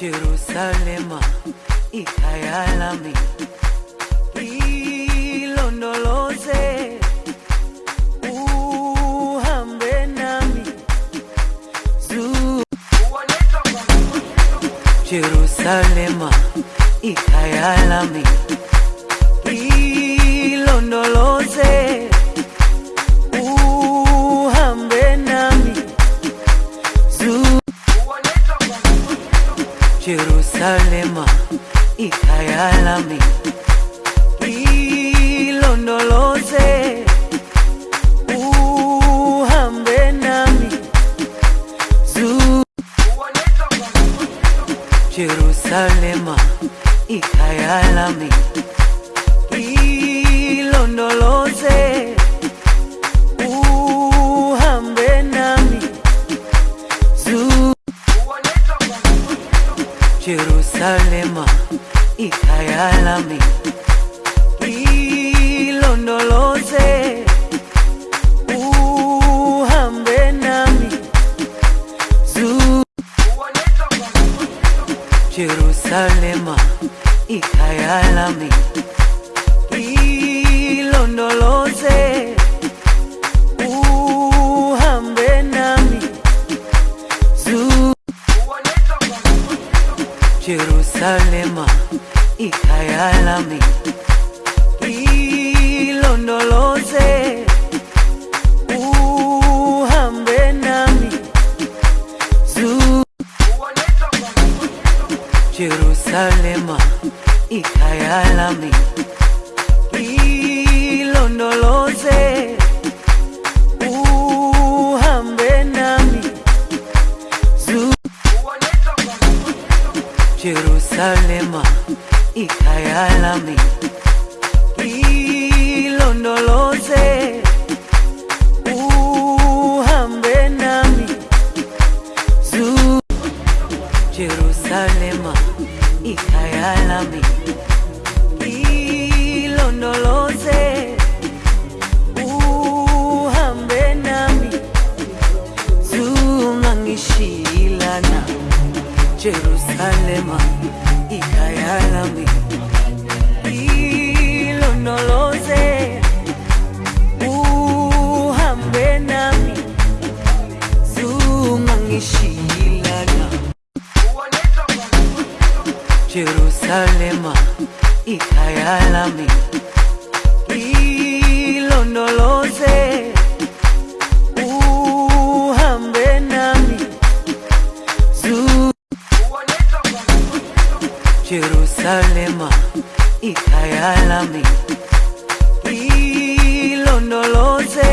Jerusalema ikhaya lami ilondoloze uhambe nami Jerusalema ikhaya Jerusalema ikhaya ilondoloze uhambe nami Jerusalema ikhaya lami Jerusalema ikhaya lami ilondoloze uhambe nami Zu Jerusalema ikhaya Jerusalema ikhaya lami ilondoloze uhambe nami Zu Jerusalema ikhaya Jerusalema ikhaya lami. Ilondoloze uhambe nami. Zu Jerusalema ikhaya lami. Ilondoloze uhambe nami. Zungangishilana Jerusalema ikhaya lami ilondoloze uhambe nami. Zungangishilana Jerusalema. Ikhaya lami ilondoloze Jerusalema ikhaya lami ilondoloze